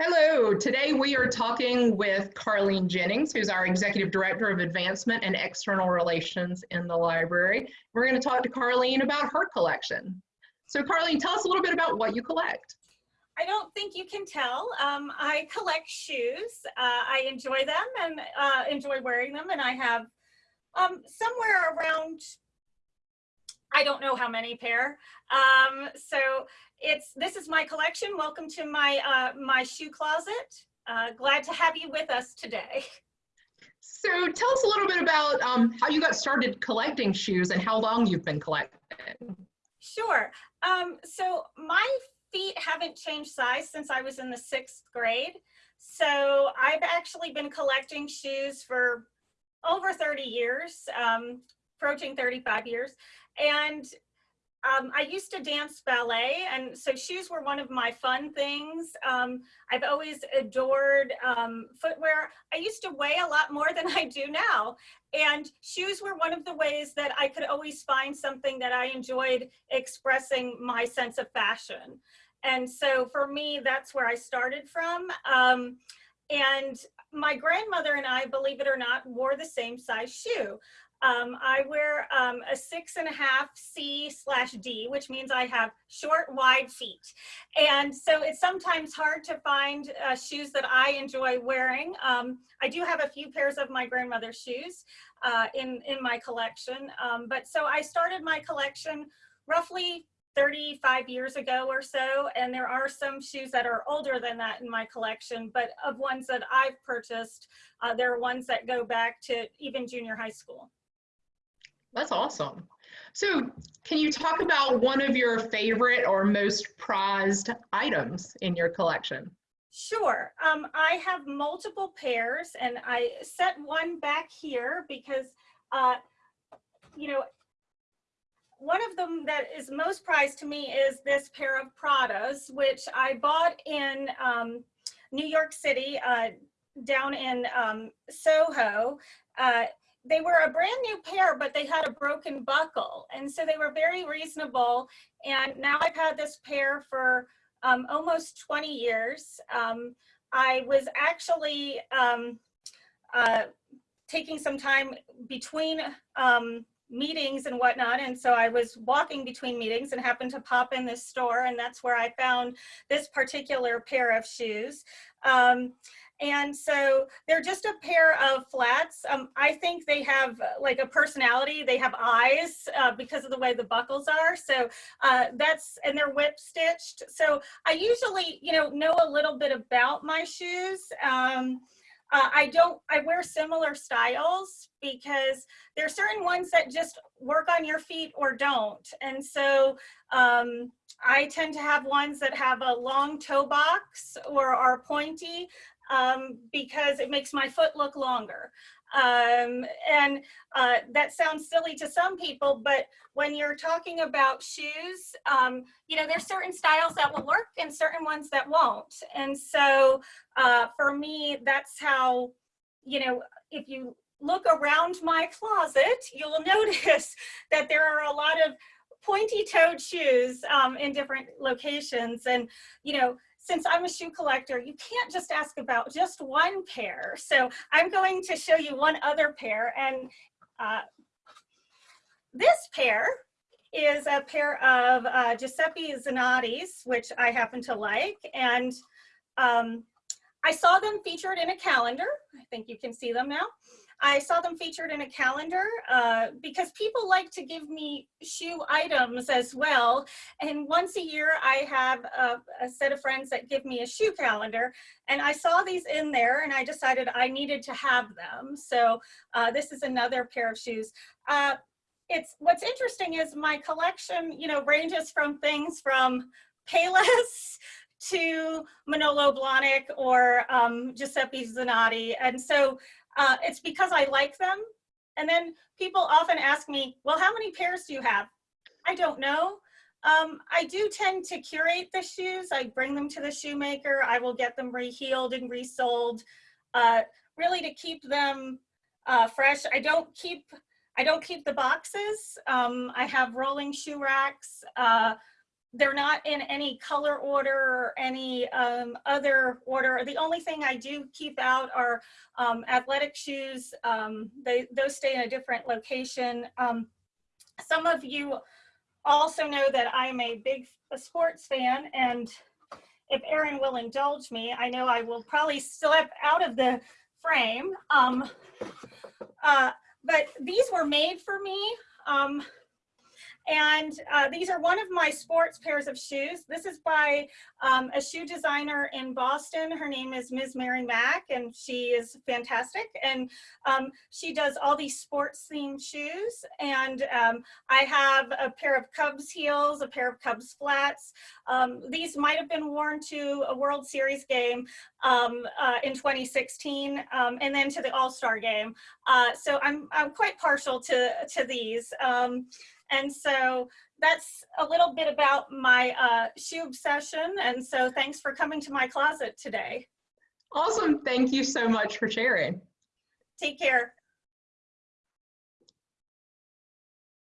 Hello, today we are talking with Carlene Jennings, who's our Executive Director of Advancement and External Relations in the library. We're going to talk to Carlene about her collection. So Carlene, tell us a little bit about what you collect. I don't think you can tell. Um, I collect shoes. Uh, I enjoy them and uh, enjoy wearing them. And I have um, somewhere around, I don't know how many pair. Um, so it's this is my collection. Welcome to my uh, my shoe closet. Uh, glad to have you with us today. So tell us a little bit about um, how you got started collecting shoes and how long you've been collecting. Sure. Um, so my feet haven't changed size since I was in the sixth grade. So I've actually been collecting shoes for over 30 years, um, approaching 35 years. And um, I used to dance ballet, and so shoes were one of my fun things. Um, I've always adored um, footwear. I used to weigh a lot more than I do now, and shoes were one of the ways that I could always find something that I enjoyed expressing my sense of fashion. And so for me, that's where I started from. Um, and my grandmother and I, believe it or not, wore the same size shoe. Um, I wear um, a six and a half C slash D, which means I have short, wide feet. And so it's sometimes hard to find uh, shoes that I enjoy wearing. Um, I do have a few pairs of my grandmother's shoes uh, in, in my collection. Um, but so I started my collection roughly 35 years ago or so, and there are some shoes that are older than that in my collection, but of ones that I've purchased, uh, there are ones that go back to even junior high school. That's awesome. So can you talk about one of your favorite or most prized items in your collection? Sure. Um, I have multiple pairs and I set one back here because, uh, you know, one of them that is most prized to me is this pair of Pradas, which I bought in um, New York City, uh, down in um, Soho. Uh, they were a brand new pair, but they had a broken buckle. And so they were very reasonable. And now I've had this pair for um, almost 20 years. Um, I was actually um, uh, taking some time between um, meetings and whatnot. And so I was walking between meetings and happened to pop in this store and that's where I found this particular pair of shoes. Um, and so they're just a pair of flats. Um, I think they have uh, like a personality. They have eyes uh, because of the way the buckles are. So uh, that's, and they're whip stitched. So I usually, you know, know a little bit about my shoes. Um, uh, I don't, I wear similar styles because there are certain ones that just work on your feet or don't. And so um, I tend to have ones that have a long toe box or are pointy um, because it makes my foot look longer. Um, and uh, that sounds silly to some people, but when you're talking about shoes, um, you know, there's certain styles that will work and certain ones that won't. And so uh, for me, that's how, you know, if you look around my closet, you'll notice that there are a lot of pointy toed shoes um, in different locations. And, you know, since I'm a shoe collector, you can't just ask about just one pair. So I'm going to show you one other pair. And uh, this pair is a pair of uh, Giuseppe Zanotti's, which I happen to like. And um, I saw them featured in a calendar. I think you can see them now. I saw them featured in a calendar uh, because people like to give me shoe items as well. And once a year, I have a, a, set of friends that give me a shoe calendar. And I saw these in there and I decided I needed to have them. So uh, this is another pair of shoes. Uh, it's what's interesting is my collection, you know, ranges from things from Payless to Manolo Blahnik or um, Giuseppe Zanotti. And so uh, it's because I like them. And then people often ask me, well, how many pairs do you have? I don't know. Um, I do tend to curate the shoes. I bring them to the shoemaker. I will get them reheeled and resoled, uh, really to keep them uh, fresh. I don't keep I don't keep the boxes. Um, I have rolling shoe racks. Uh, they're not in any color order or any um, other order. The only thing I do keep out are um, athletic shoes. Um, they, those stay in a different location. Um, some of you also know that I'm a big sports fan and if Erin will indulge me, I know I will probably slip out of the frame. Um, uh, but these were made for me. And uh, these are one of my sports pairs of shoes. This is by um, a shoe designer in Boston. Her name is Ms. Mary Mack, and she is fantastic. And um, she does all these sports themed shoes. And um, I have a pair of Cubs heels, a pair of Cubs flats. Um, these might have been worn to a World Series game um, uh, in 2016, um, and then to the All-Star game. Uh, so I'm, I'm quite partial to, to these. And so that's a little bit about my uh, shoe obsession. And so thanks for coming to my closet today. Awesome. Thank you so much for sharing. Take care.